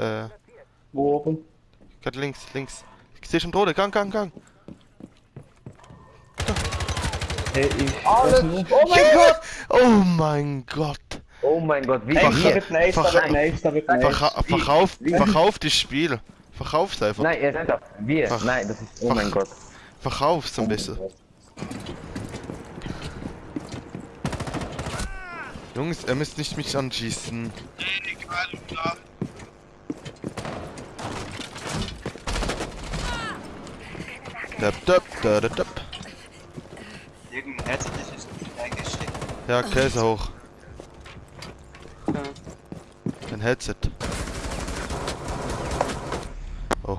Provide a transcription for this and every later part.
Äh, Wo oben? gerade links, links. Ich sehe schon Drohne, Gang, Gang, Gang. Hey, ich Alles. Oh mein Gott! Oh mein Gott. Oh mein Gott, wie Vercha- da wird nice, da vercha- wird nice, da wird nice. Verka verkauf, verkauf das Spiel. Verkauf's einfach. Nein, ihr seid doch. Wir. Ach. Nein, das ist. Oh Ach. mein Gott. Verkauf's ein bisschen. Jungs, ihr müsst nicht mich anschießen. Dab, dab, da, da, dab. Irgendein Headset ist nicht eingesteckt. Ja, Käse hoch. Ein Headset. Oh.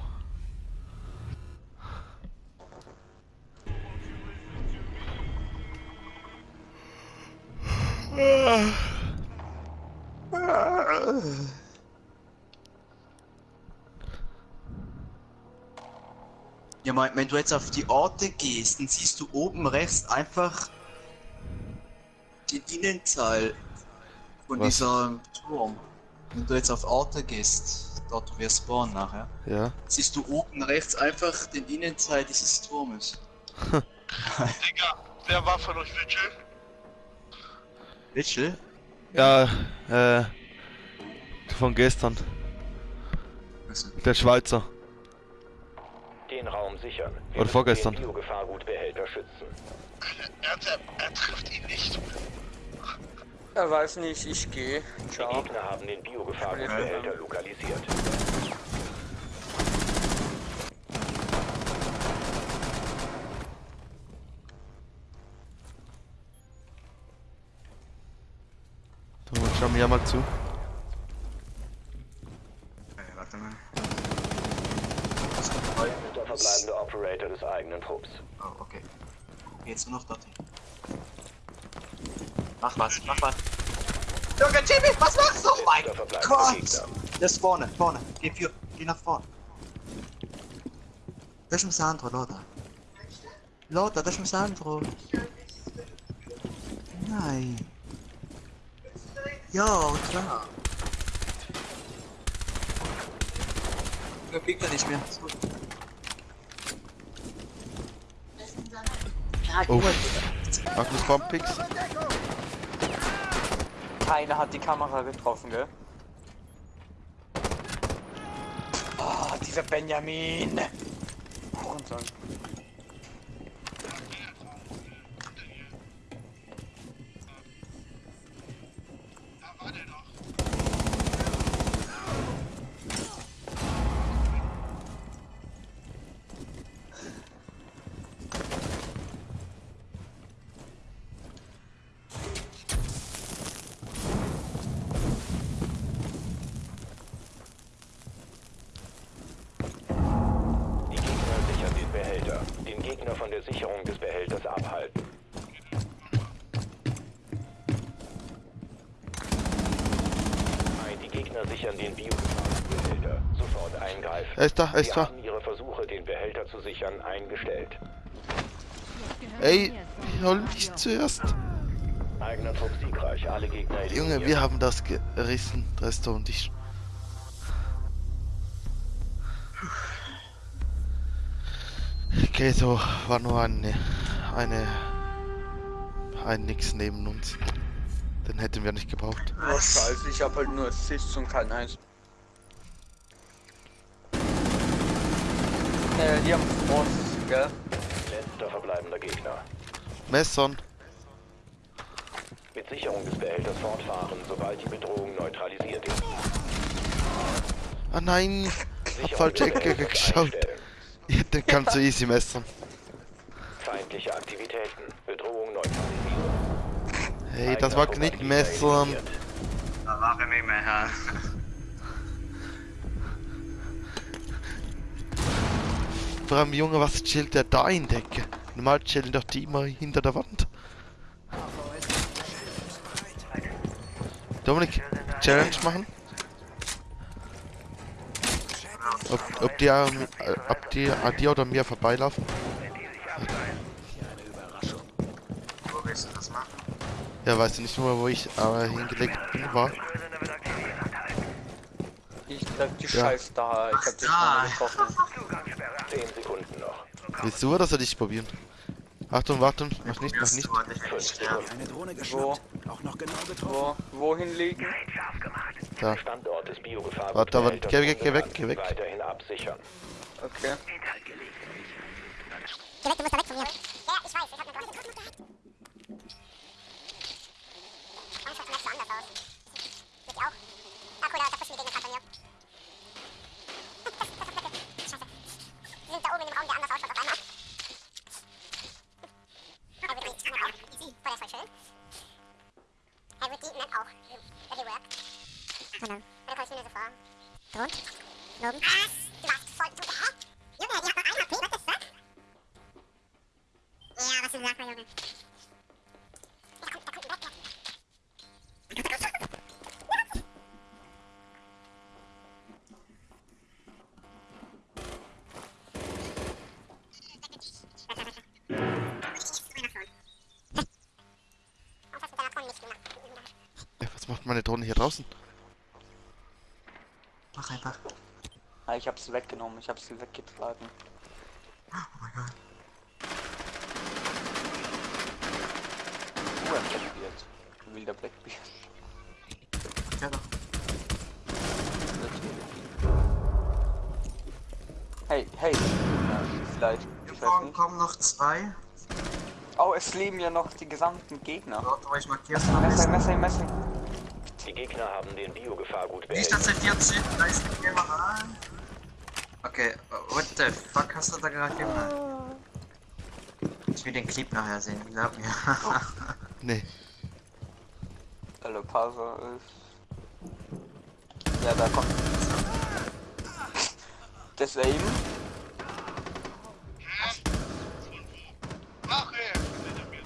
Ja, mein, wenn du jetzt auf die Orte gehst, dann siehst du oben rechts einfach den Innenteil von Was? dieser Turm. Wenn du jetzt auf Orte gehst, dort wo wir spawnen nachher, Ja. siehst du oben rechts einfach den Innenteil dieses Turmes. Digga, wer war von euch Vigil? Mitchell? Ja, äh. Von gestern. Also, Der Schweizer. Den Raum sichern. Wir Oder vorgestern. den Biogefahrgutbehälter schützen. Er, er, er trifft ihn nicht. Er weiß nicht, ich gehe. Die. Gegner haben den Biogefahrgutbehälter lokalisiert. So, schau mir ja mal zu. äh, warte mal. Der verbleibende Operator des eigenen Trupps. Oh, okay. Jetzt nur noch dorthin. Mach was, mach was. Junge, Jimmy, was machst du? Oh mein Der Gott! Das ist vorne, vorne. Geh für, geh nach vorne. Das ist ein Sandro, Lothar. Lothar, das ist ein Sandro. Nein. Ja, klar. Der Gegner nicht mehr. Ist gut. Oh. Magnus Bombpix. Keiner hat die Kamera getroffen, gell? Oh, dieser Benjamin! Hurensohn. Er ist da, er ist da. haben ihre Versuche, den Behälter zu sichern, eingestellt. Ey, hol mich zuerst. Eigener Trupp siegreich. Alle Gegner Junge, wir haben das gerissen, Resto und ich. Okay, so war nur eine, eine, ein Nix neben uns. Den hätten wir nicht gebraucht. Oh, scheiße, ich hab halt nur Assists und kein Eins. Äh, die haben Boss, gell? Letzter verbleibender Gegner. Messern. Mit Sicherung des Behälters fortfahren, sobald die Bedrohung neutralisiert ist. Ah nein, hab Sicherung falsch des Ecke geschaut. Den kannst du easy messern. Feindliche Aktivitäten. Bedrohung neutralisiert. Hey, das war nicht eliminiert. Da mache ich nicht mehr, Vor allem, Junge, was chillt der da in Decke? Normal chillen doch die immer hinter der Wand. Dominik, Challenge machen? Ob, ob die, ähm, äh, ob die an dir oder mir vorbeilaufen? Wo willst du das machen? Ja, weißt du nicht nur, wo ich äh, hingelegt bin, war? Ich Da, die Ja. Scheiß da. Ich hab den Da. schon getroffen. 10 Sekunden noch. Willst du oder soll ich probieren? Achtung, Achtung, mach nicht, mach nicht. Warte, sterben. Eine Drohne Wo? geschnappt. Auch noch genau getroffen. Wo? Wohin liegen? Da. Standort des Biogefahr. Warte, aber geh weg, geh weg, geh weg. Weiterhin absichern. Okay. Geh weg, du musst da weg von mir. Was Junge. Kommt ein Was macht meine Drohne hier draußen? Mach einfach. Ah, ich hab's weggenommen. Ich hab sie weggetragen. Oh mein Gott. Uh, ein Blackbeard. Ein wilder Blackbeard. Ja, doch. Hey, hey. Vielleicht. Vorne nicht. kommen noch zwei. Oh, es leben ja noch die gesamten Gegner. Dort, wo ich markiert habe. Messer, Messer, Messer. Die Gegner haben den Biogefahrgut Wie behältert. statt 14, da ist eine Kamera. Okay, what the fuck hast du da gerade gemacht? Ich will den Clip nachher sehen, glaub mir. Nee. Hallo, Parser ist. Ja, da kommt. Das Aim. Ach, ey, hinter mir.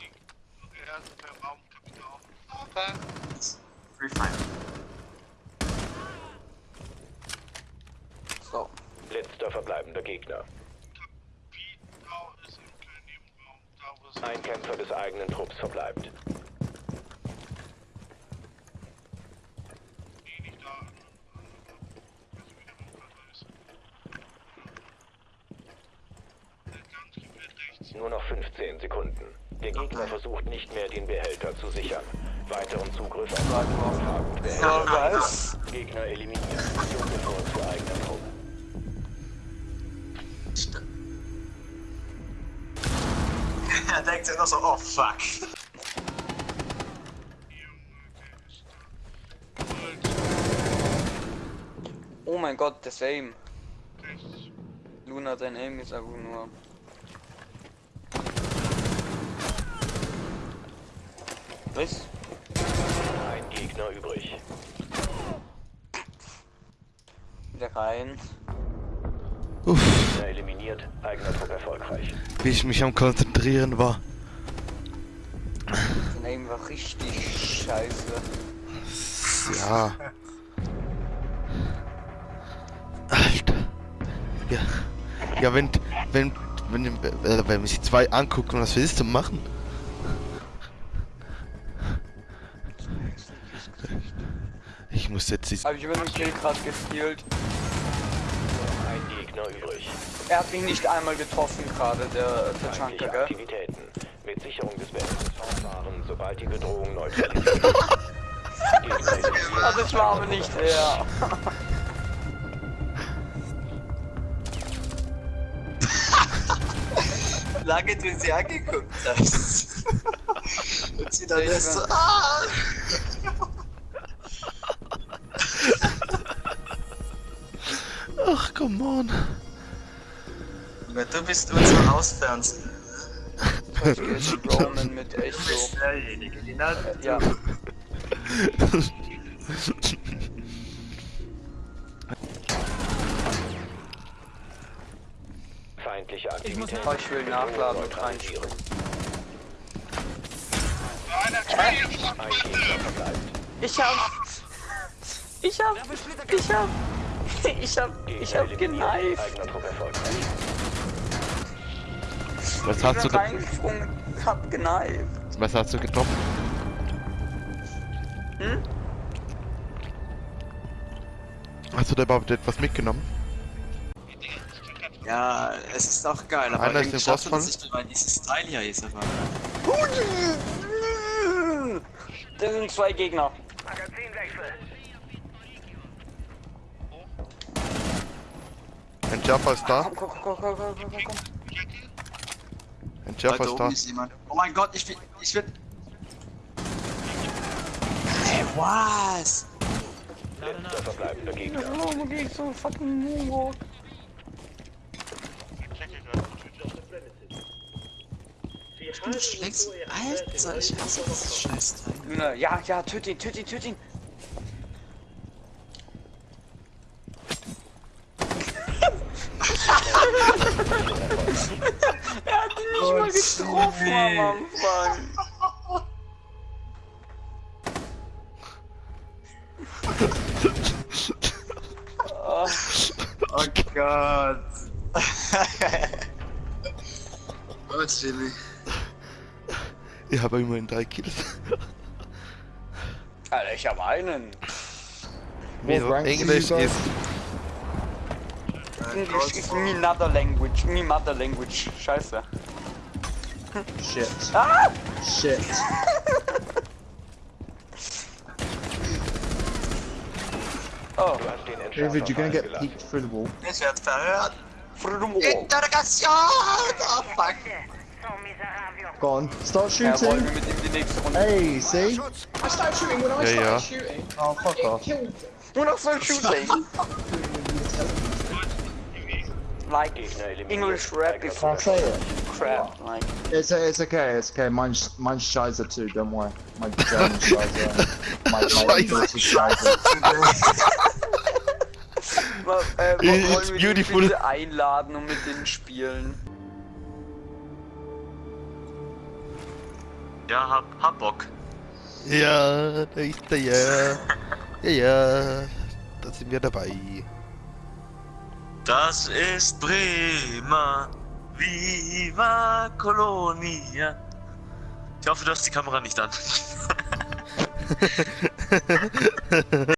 Die- Er ist per Raum, Kapital. Aber Free Fire. So. Letzter verbleibender Gegner. Kapital ist im kleinen Nebenraum. Da, wo es Ein Kämpfer des eigenen Trupps verbleibt. eh nicht da ist. Der ganz gefällt rechts. Nur noch 15 Sekunden. Der Gegner versucht nicht mehr, den Behälter zu sichern. Weiteren Zugriff auf den Biogefahrgut behält. was? Gegner eliminiert. Für eigener Trupp. St- er denkt sich noch so, oh fuck. Mein Gott, das Aim. Luna, dein Aim ist einfach nur. Was? Ein Gegner übrig. Wieder rein. Uff, Gegner eliminiert. Eigener Trupp erfolgreich. wie ich mich am Konzentrieren war. Dein Aim war richtig scheiße. Ja. Ja. Ja, wenn, wenn, wenn, äh, wenn sich zwei angucken, was willst du machen? Ich muss jetzt die... Hab ich über den Kill gerade gespielt. Ein Gegner übrig. Er hat mich nicht einmal getroffen gerade, der Tachanka, gell? Aktivitäten. Mit Sicherung des Behälters fortfahren, sobald die Bedrohung neutralisiert. Ah, das war aber nicht er. Lange du sie angeguckt hast. Und sie dann erst so, ah! Ach, come on. Du bist unser Hausfernsehen. Jetzt Roman mit Du bist derjenige, die Nadel. Ja, Feindliche Aktivitäten. Oh, ich nachladen und. Einer Trail von Ein Gegner verbleibt. ich hab. Ich hab. Ich hab. Ich hab. Ich hab geneift. Was Ich hast du, reingesprungen, hab geneift. was hast du getroffen? Hm? Hast du da überhaupt etwas mitgenommen? Ja, es ist auch geil, aber Einer ist irgendwie schafft man nicht, weil dieses Teil hier ist einfach. Das sind zwei Gegner. Entschärfer ist da. Komm, komm, komm, komm, komm, komm, komm, komm. Entschärfer Weiter ist da. ist jemand. Oh mein Gott, ich will. Ich will. Hey, was? Letzter verbleibender Gegner. Warum gehe ich so fucking Moonwalk? Ich checke gerade. Du schlägst. Alter, ich hasse das Scheißteil. Luna, ja, ja, töt ihn, töt ihn, töt ihn. er hat ihn nicht mal getroffen am Anfang. Ah, Oh Gott. oh, Jimmy. Ich habe immerhin drei Kills. Alter, ich habe einen. Wieso? rank Englisch ist. English is me mother language, me mother language. Scheiße. Shit. Ah! Shit. Oh, David, you're gonna get peeked through the wall. Werd verhört. Frodo Interrogation! Oh fuck. Go on. Start Ja, shooting. wir mit ihm die nächste Runde. Hey, see? I started shooting when I Ja, started ja. shooting. Oh, fuck It off. killed Nur noch voll Shooting. like. English rap is it. crap. Like It's, it's okay, it's okay. Mine's, mine's Shizer too, don't worry. My German Shizer. My, my Scheiße. British Shizer. beautiful. bitte einladen und mit denen spielen? Ja, hab, hab Bock. Ja, da ist er ja. Ja, ja. Da sind wir dabei. Das ist Bremer. Viva Colonia. Ich hoffe, du hast die Kamera nicht an.